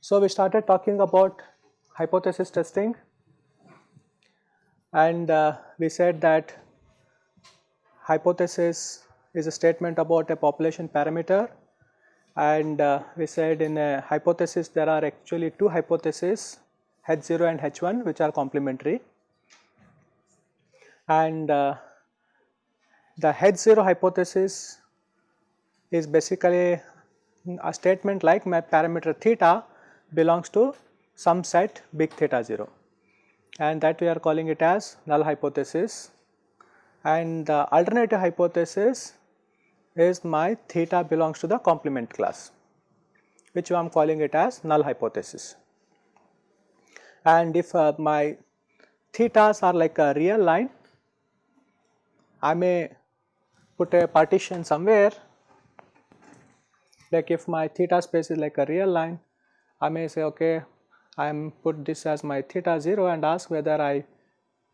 So, we started talking about hypothesis testing. And uh, we said that hypothesis is a statement about a population parameter and uh, we said in a hypothesis there are actually two hypotheses H0 and H1 which are complementary. And uh, the H0 hypothesis is basically a statement like my parameter theta belongs to some set big theta 0 and that we are calling it as null hypothesis. And the alternative hypothesis is my theta belongs to the complement class which I am calling it as null hypothesis. And if uh, my thetas are like a real line, I may put a partition somewhere like if my theta space is like a real line, I may say okay I am put this as my theta 0 and ask whether I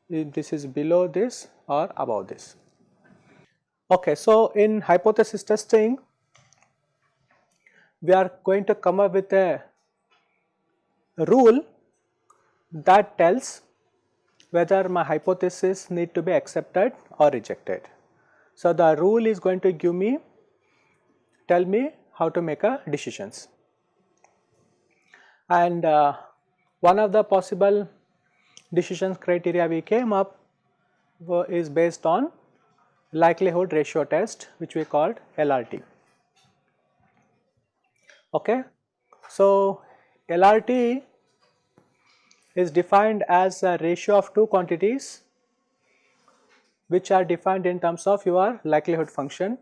this is below this or above this. Okay, so in hypothesis testing we are going to come up with a rule that tells whether my hypothesis need to be accepted or rejected. So, the rule is going to give me tell me how to make a decisions and uh, one of the possible decisions criteria we came up is based on likelihood ratio test which we called LRT. Okay. So, LRT is defined as a ratio of two quantities which are defined in terms of your likelihood function.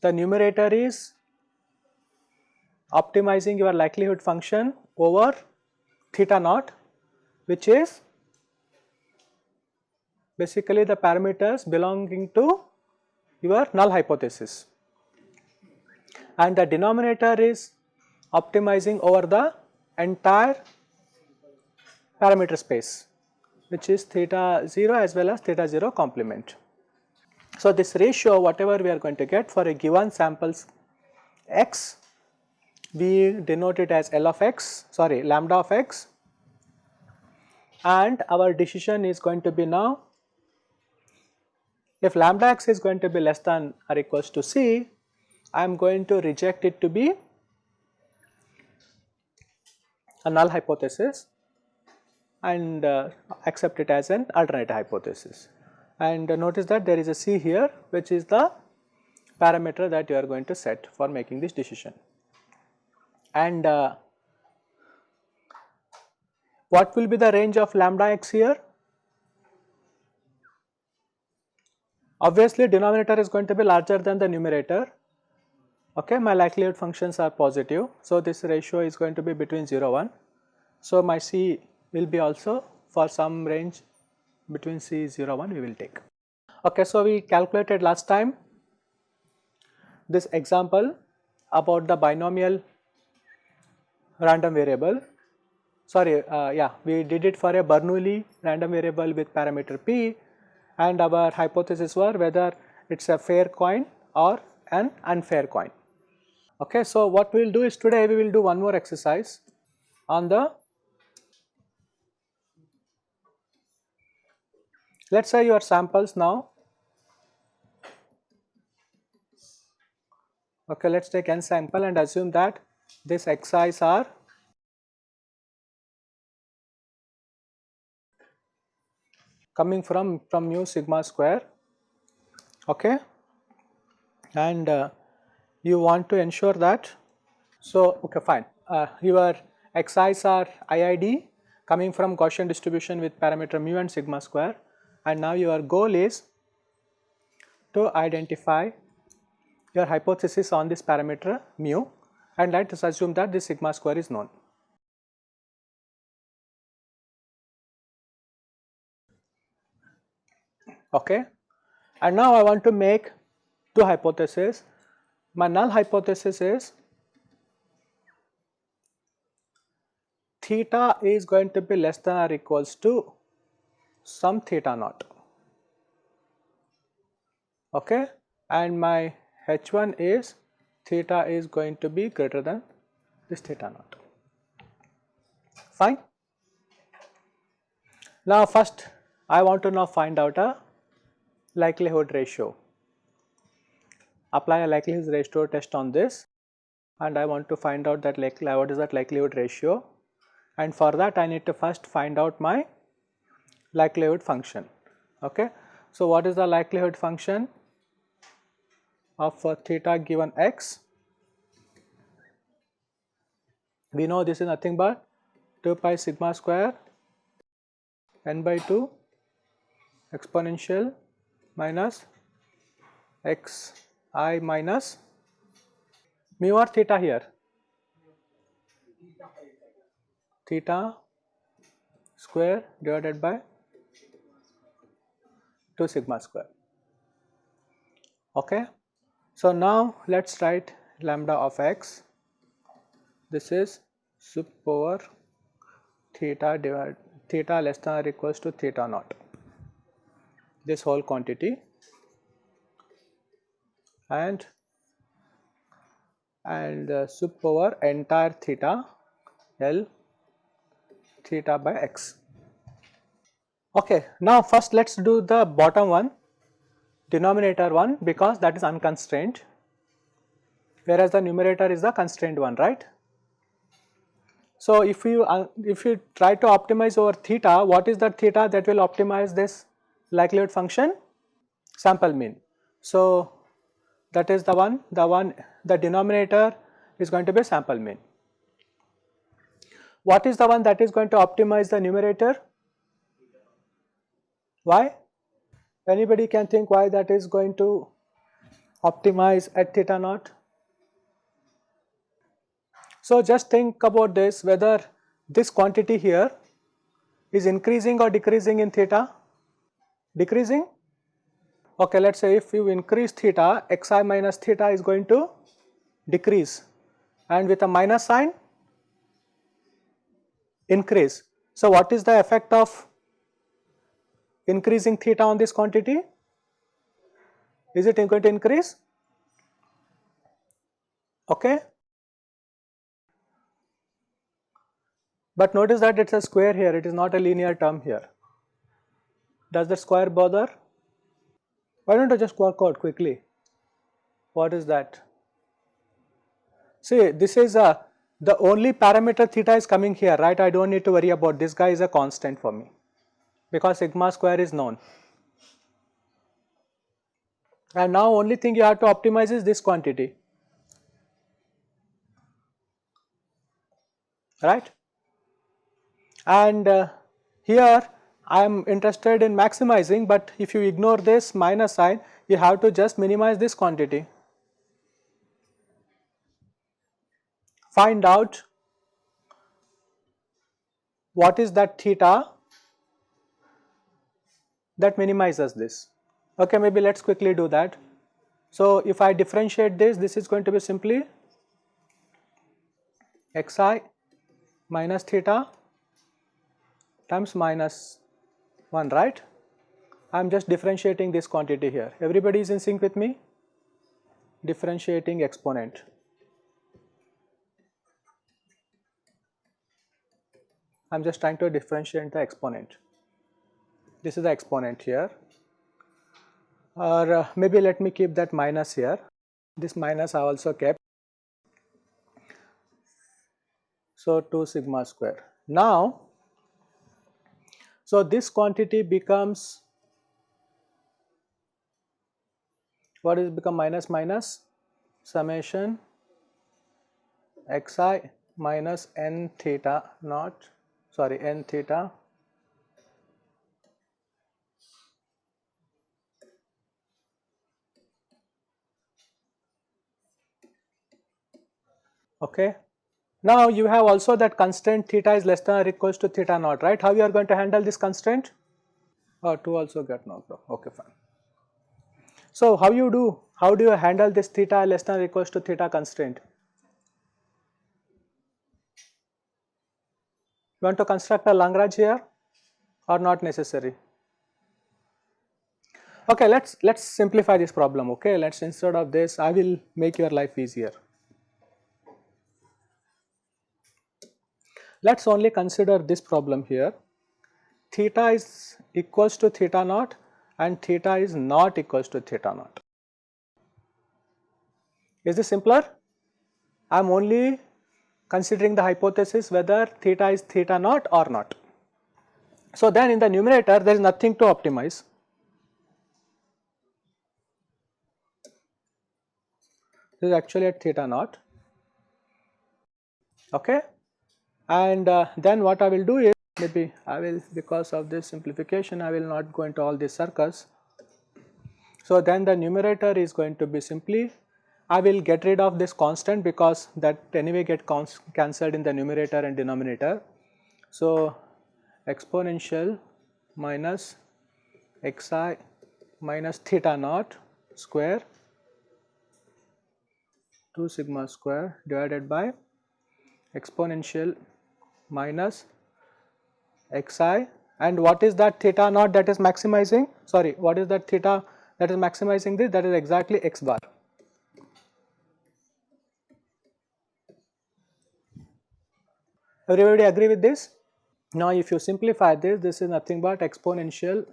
The numerator is optimizing your likelihood function over theta naught which is basically the parameters belonging to your null hypothesis and the denominator is optimizing over the entire parameter space which is theta 0 as well as theta 0 complement. So, this ratio whatever we are going to get for a given samples x we denote it as L of x sorry lambda of x and our decision is going to be now if lambda x is going to be less than or equals to c I am going to reject it to be a null hypothesis and uh, accept it as an alternate hypothesis and uh, notice that there is a c here which is the parameter that you are going to set for making this decision and uh, what will be the range of lambda x here? Obviously denominator is going to be larger than the numerator, okay my likelihood functions are positive. So, this ratio is going to be between 0 1. So, my C will be also for some range between C 0 1 we will take. Okay, so, we calculated last time this example about the binomial random variable sorry uh, yeah we did it for a Bernoulli random variable with parameter p and our hypothesis were whether it is a fair coin or an unfair coin. Okay, so what we will do is today we will do one more exercise on the let us say your samples now okay let us take n sample and assume that this xi's are coming from from mu sigma square okay? And uh, you want to ensure that? So okay fine. Uh, your xi's are iid coming from Gaussian distribution with parameter mu and sigma square. And now your goal is to identify your hypothesis on this parameter mu and let us assume that this sigma square is known. Okay. And now I want to make two hypotheses. My null hypothesis is theta is going to be less than or equals to some theta naught okay and my h1 is theta is going to be greater than this theta naught fine now first I want to now find out a likelihood ratio apply a likelihood ratio test on this and I want to find out that like what is that likelihood ratio and for that I need to first find out my likelihood function okay. So what is the likelihood function of theta given x? We know this is nothing but 2 pi sigma square n by 2 exponential minus x i minus mu or theta here. Theta square divided by 2 sigma square. Okay? So now let's write lambda of x. This is sup over theta divided theta less than or equals to theta naught this whole quantity and and uh, sup over entire theta L theta by x. Okay, now first let us do the bottom one denominator one because that is unconstrained whereas the numerator is the constrained one right. So if you uh, if you try to optimize over theta what is the theta that will optimize this likelihood function sample mean. So that is the one the one the denominator is going to be sample mean. What is the one that is going to optimize the numerator? Why? Anybody can think why that is going to optimize at theta naught? So just think about this whether this quantity here is increasing or decreasing in theta? Decreasing? Okay, let us say if you increase theta, xi minus theta is going to decrease and with a minus sign increase. So, what is the effect of increasing theta on this quantity? Is it going to increase? Okay. But notice that it is a square here, it is not a linear term here. Does the square bother? Why don't I just work out quickly? What is that? See, this is a the only parameter theta is coming here, right? I don't need to worry about this guy is a constant for me because sigma square is known. And now only thing you have to optimize is this quantity, right? And uh, here I am interested in maximizing, but if you ignore this minus sign, you have to just minimize this quantity. find out what is that theta that minimizes this. Okay, maybe let us quickly do that. So, if I differentiate this, this is going to be simply xi minus theta times minus 1, right? I am just differentiating this quantity here. Everybody is in sync with me? Differentiating exponent. I am just trying to differentiate the exponent. This is the exponent here or uh, maybe let me keep that minus here. This minus I also kept. So 2 sigma square. Now, so this quantity becomes what is become minus minus summation xi minus n theta naught sorry n theta okay now you have also that constraint theta is less than or equals to theta naught right how you are going to handle this constraint or oh, 2 also get knocked off okay fine so how you do how do you handle this theta less than or equals to theta constraint You want to construct a Lagrange here or not necessary? Okay, let's let's simplify this problem. Okay, let's instead of this, I will make your life easier. Let's only consider this problem here. Theta is equals to theta naught and theta is not equals to theta naught. Is this simpler? I am only considering the hypothesis whether theta is theta naught or not. So then in the numerator there is nothing to optimize. This is actually at theta naught. Okay, and uh, then what I will do is maybe I will because of this simplification I will not go into all these circles. So then the numerator is going to be simply I will get rid of this constant because that anyway get cancelled in the numerator and denominator. So exponential minus xi minus theta naught square 2 sigma square divided by exponential minus xi and what is that theta naught that is maximizing sorry what is that theta that is maximizing this that is exactly x bar. Everybody agree with this? Now if you simplify this, this is nothing but exponential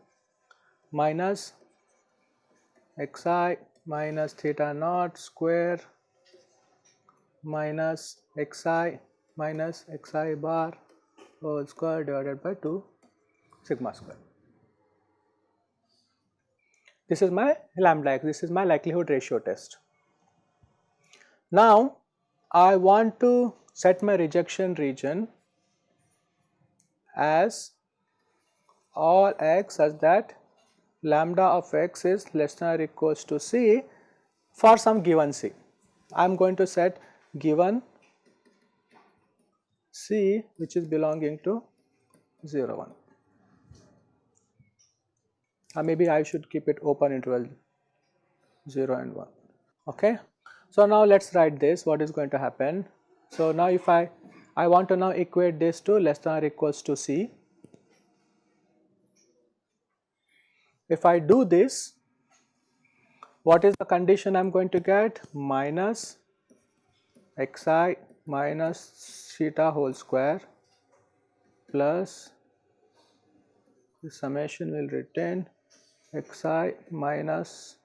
minus xi minus theta naught square minus xi minus xi bar whole square divided by 2 sigma square. This is my lambda x, this is my likelihood ratio test. Now I want to set my rejection region as all x such that lambda of x is less than or equals to c for some given c. I am going to set given C which is belonging to 0 1 or maybe I should keep it open interval 0 and 1 okay. So now let us write this what is going to happen. So now if I I want to now equate this to less than or equals to C. If I do this what is the condition I am going to get minus xi minus theta whole square plus the summation will retain xi minus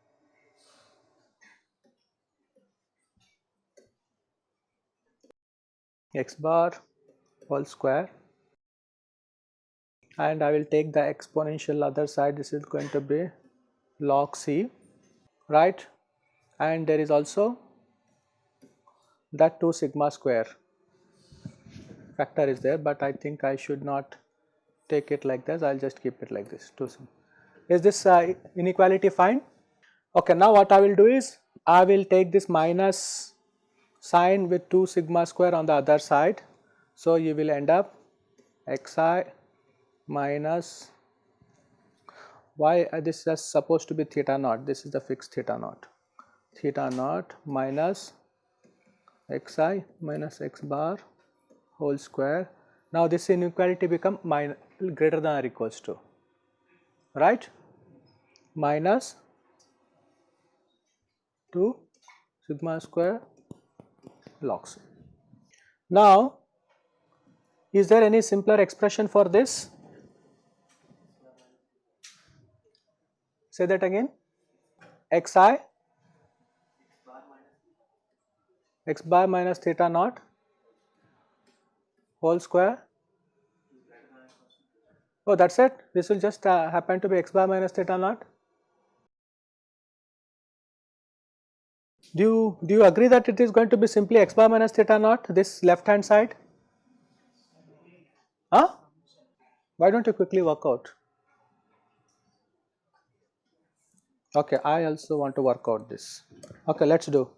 x bar whole square. And I will take the exponential other side. This is going to be log c right? And there is also that 2 sigma square factor is there, but I think I should not take it like this, I will just keep it like this 2 sigma. Is this uh, inequality fine? Okay, now what I will do is I will take this minus sign with 2 sigma square on the other side. So, you will end up xi minus y uh, this is supposed to be theta naught this is the fixed theta naught theta naught minus xi minus x bar whole square. Now this inequality become minus greater than or equals to right minus 2 sigma square log. Now is there any simpler expression for this? Say that again xi x bar minus theta naught whole square. Oh, that is it. This will just uh, happen to be x bar minus theta naught. Do you do you agree that it is going to be simply x bar minus theta naught this left hand side? Huh? Why don't you quickly work out? Okay, I also want to work out this. Okay, let's do.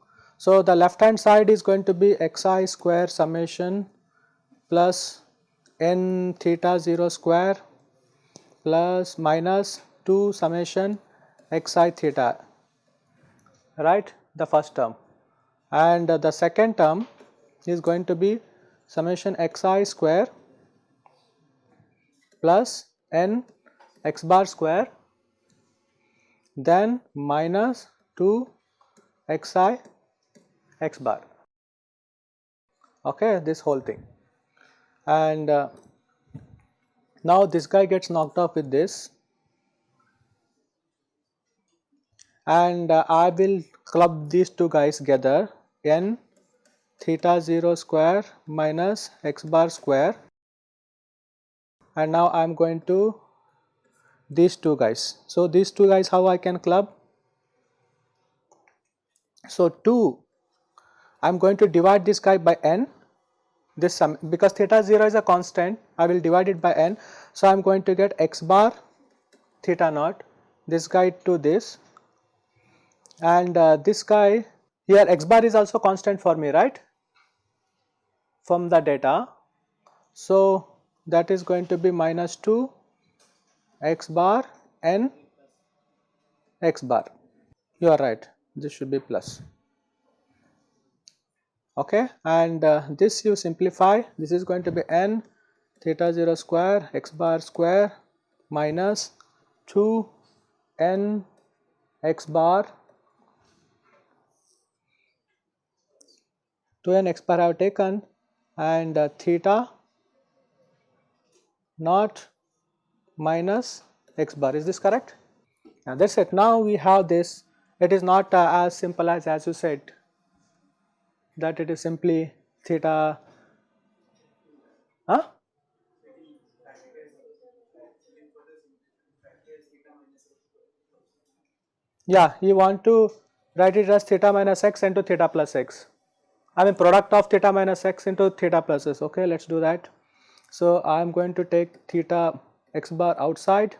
So, the left hand side is going to be xi square summation plus n theta 0 square plus minus 2 summation xi theta. Right? The first term. And the second term is going to be summation xi square plus n x bar square then minus 2 xi x bar okay this whole thing and uh, now this guy gets knocked off with this and uh, I will club these two guys together n theta 0 square minus x bar square and now I am going to these two guys. So, these two guys how I can club? So, 2 I am going to divide this guy by n. This sum because theta 0 is a constant I will divide it by n. So, I am going to get x bar theta naught this guy to this. And uh, this guy here x bar is also constant for me right? From the data. So, that is going to be minus 2 x bar n x bar. You are right. This should be plus okay and uh, this you simplify. This is going to be n theta 0 square x bar square minus 2 n x bar 2 n x bar I have taken and uh, theta naught minus x bar. Is this correct? Now that is it. Now we have this. It is not uh, as simple as as you said that it is simply theta huh? Yeah, you want to write it as theta minus x into theta plus x. I mean product of theta minus x into theta plus s okay let us do that. So I am going to take theta x bar outside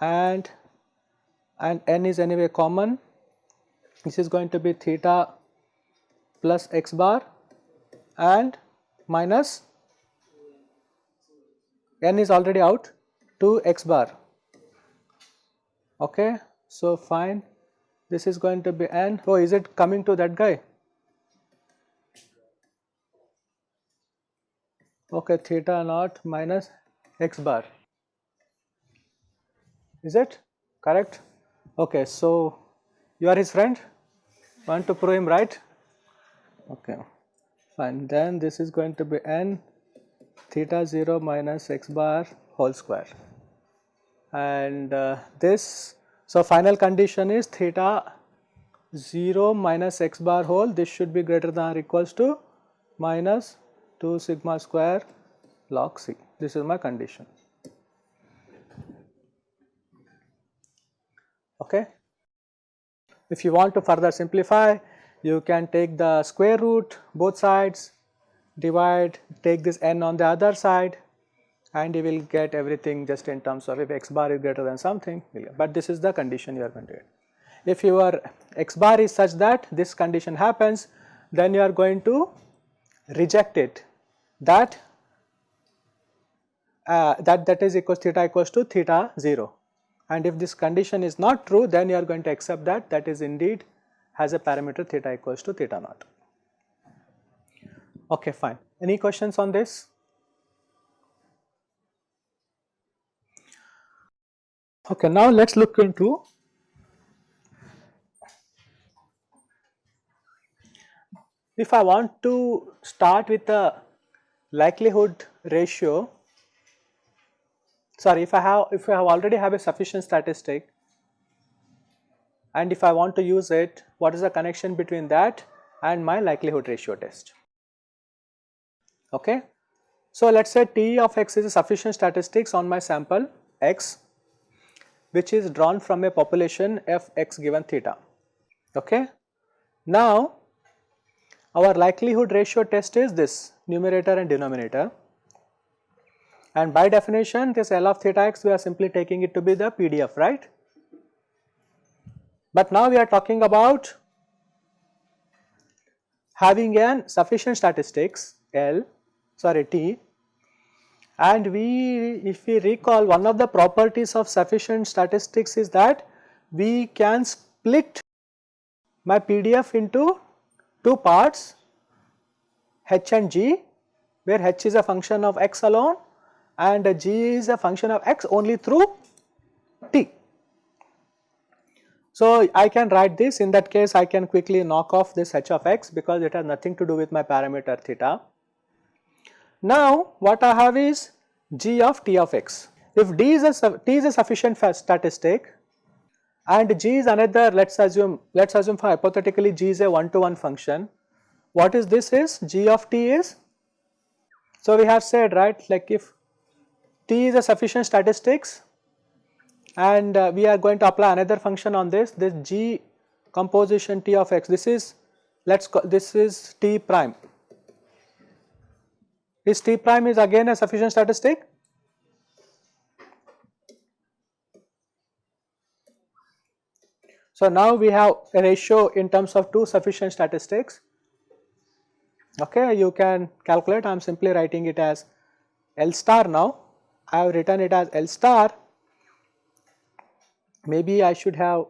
and and n is anyway common this is going to be theta plus x bar and minus n is already out 2 x bar. Okay so fine. This is going to be n. Oh is it coming to that guy? Okay theta naught minus x bar. Is it correct? Okay so you are his friend. Want to prove him right okay. Fine. Then this is going to be n theta 0 minus x bar whole square. And uh, this so final condition is theta 0 minus x bar whole. This should be greater than or equals to minus 2 sigma square log c. This is my condition. Okay? If you want to further simplify you can take the square root both sides divide take this n on the other side and you will get everything just in terms of if x bar is greater than something but this is the condition you are going to get. If your x bar is such that this condition happens then you are going to reject it. That uh, that that is equals theta equals to theta 0 and if this condition is not true then you are going to accept that that is indeed has a parameter theta equals to theta naught. Okay fine. Any questions on this? Okay now let us look into if I want to start with a likelihood ratio sorry if I have if I have already have a sufficient statistic and if I want to use it what is the connection between that and my likelihood ratio test okay. So let us say T of x is a sufficient statistics on my sample x which is drawn from a population f x given theta okay. Now our likelihood ratio test is this numerator and denominator and by definition this L of theta x we are simply taking it to be the PDF right. But now we are talking about having an sufficient statistics L sorry T and we if we recall one of the properties of sufficient statistics is that we can split my PDF into two parts h and g where h is a function of x alone and g is a function of x only through t. So, I can write this in that case I can quickly knock off this h of x because it has nothing to do with my parameter theta. Now, what I have is g of t of x. If d is a t is a sufficient statistic and g is another let us assume let us assume for hypothetically g is a one to one function. What is this is g of t is so we have said right like if t is a sufficient statistics and uh, we are going to apply another function on this this g composition t of x this is let us call this is t prime this t prime is again a sufficient statistic So, now we have a ratio in terms of two sufficient statistics. Okay, you can calculate, I am simply writing it as L star now. I have written it as L star. Maybe I should have,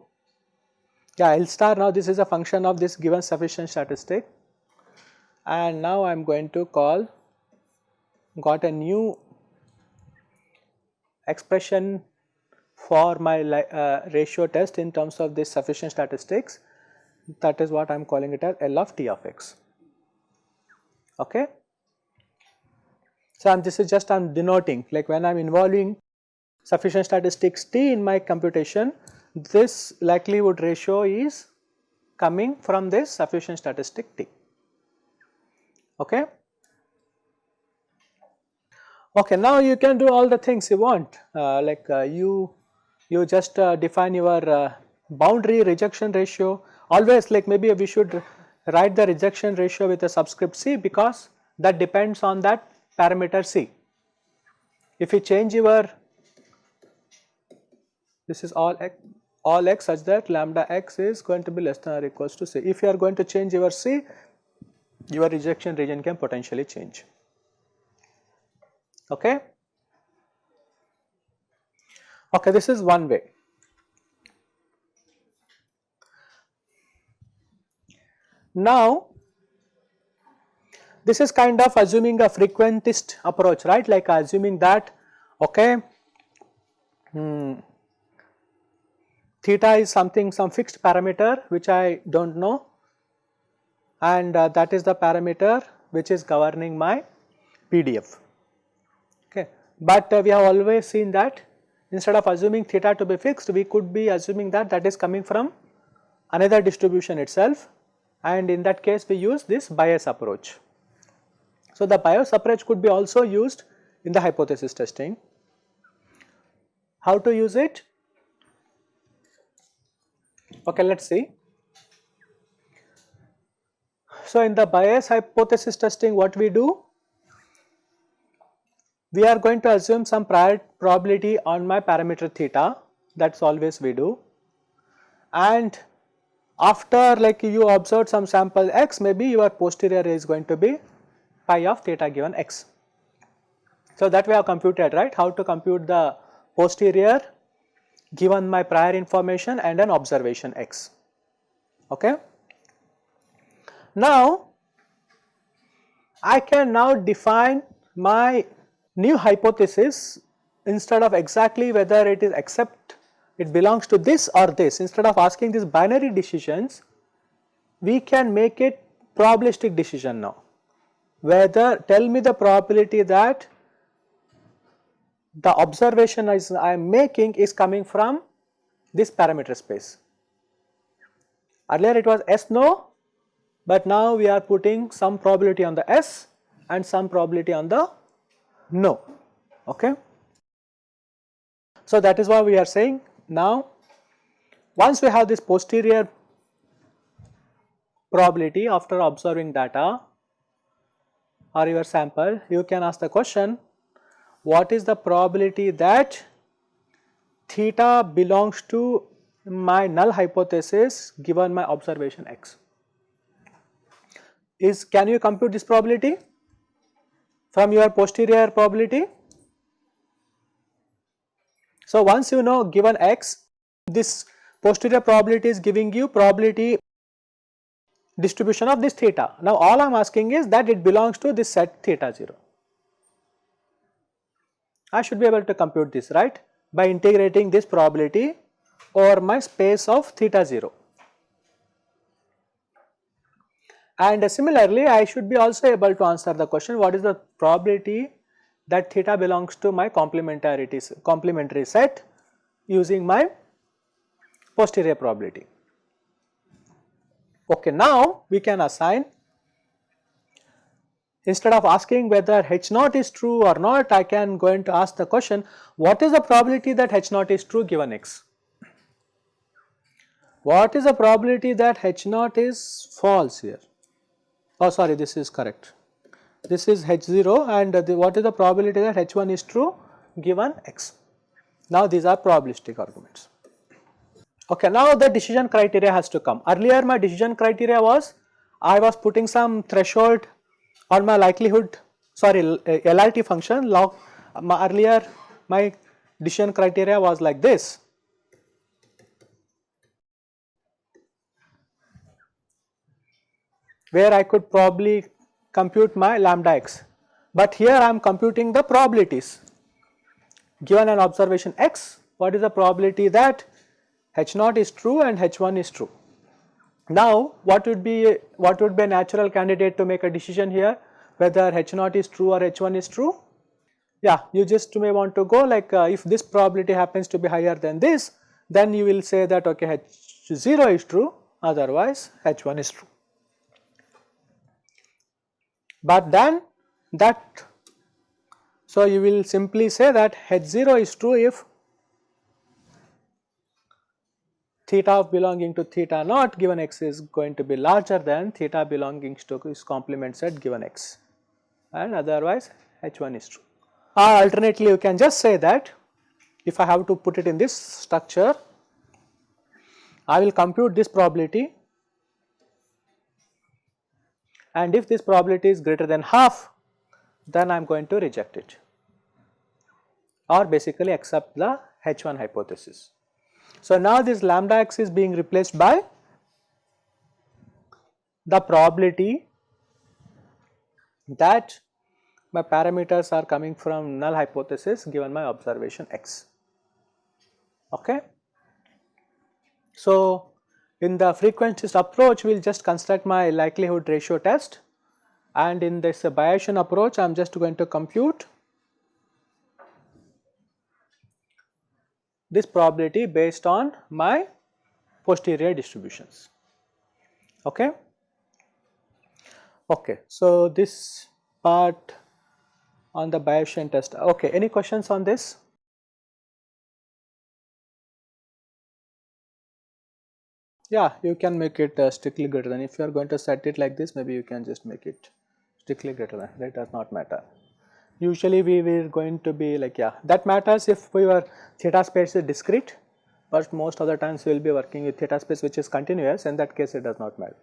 yeah, L star now this is a function of this given sufficient statistic. And now I am going to call, got a new expression for my uh, ratio test in terms of this sufficient statistics that is what I am calling it as L of t of x. Okay. So, and this is just I am denoting like when I am involving sufficient statistics t in my computation this likelihood ratio is coming from this sufficient statistic t. Okay. Okay, now you can do all the things you want uh, like uh, you you just uh, define your uh, boundary rejection ratio always like maybe we should write the rejection ratio with a subscript c because that depends on that parameter c. If you change your this is all x all x such that lambda x is going to be less than or equals to c. If you are going to change your c your rejection region can potentially change okay. Okay, this is one way. Now, this is kind of assuming a frequentist approach, right? Like assuming that, okay, hmm, theta is something, some fixed parameter which I do not know and uh, that is the parameter which is governing my PDF. Okay. But uh, we have always seen that instead of assuming theta to be fixed we could be assuming that that is coming from another distribution itself and in that case we use this Bayes approach. So, the Bayes approach could be also used in the hypothesis testing. How to use it? Okay, let us see. So, in the Bayes hypothesis testing what we do? we are going to assume some prior probability on my parameter theta that is always we do and after like you observe some sample x maybe your posterior is going to be pi of theta given x. So that we have computed right how to compute the posterior given my prior information and an observation x. Okay. Now I can now define my new hypothesis instead of exactly whether it is accept it belongs to this or this. Instead of asking these binary decisions we can make it probabilistic decision now. Whether tell me the probability that the observation I am making is coming from this parameter space. Earlier it was S no, but now we are putting some probability on the S and some probability on the no. Okay. So, that is why we are saying now once we have this posterior probability after observing data or your sample you can ask the question what is the probability that theta belongs to my null hypothesis given my observation x is can you compute this probability from your posterior probability. So, once you know given x this posterior probability is giving you probability distribution of this theta. Now, all I am asking is that it belongs to this set theta 0. I should be able to compute this right by integrating this probability over my space of theta 0. And similarly, I should be also able to answer the question what is the probability that theta belongs to my complementarity complementary set using my posterior probability. Okay, now we can assign instead of asking whether H naught is true or not, I can go to ask the question what is the probability that H naught is true given x? What is the probability that H naught is false here? Oh sorry this is correct. This is H0 and the, what is the probability that H1 is true given x? Now these are probabilistic arguments. Okay, now the decision criteria has to come. Earlier my decision criteria was I was putting some threshold on my likelihood sorry LRT uh, function log my earlier my decision criteria was like this. where I could probably compute my lambda x. But here I am computing the probabilities. Given an observation x, what is the probability that h naught is true and h1 is true. Now what would be what would be a natural candidate to make a decision here whether h naught is true or h1 is true? Yeah, you just may want to go like uh, if this probability happens to be higher than this then you will say that okay h0 is true otherwise h1 is true. But then that so you will simply say that h0 is true if theta of belonging to theta naught given x is going to be larger than theta belonging to its complement set given x and otherwise h1 is true. Or alternately you can just say that if I have to put it in this structure I will compute this probability and if this probability is greater than half then I am going to reject it or basically accept the H1 hypothesis. So now this lambda x is being replaced by the probability that my parameters are coming from null hypothesis given my observation x. Okay. So in the frequentist approach we will just construct my likelihood ratio test and in this Bayesian approach I am just going to compute this probability based on my posterior distributions. Okay. Okay, so this part on the Bayesian test. Okay, any questions on this? Yeah, you can make it uh, strictly greater than if you are going to set it like this maybe you can just make it strictly greater than that does not matter usually we were going to be like yeah that matters if your theta space is discrete but most of the times we will be working with theta space which is continuous in that case it does not matter.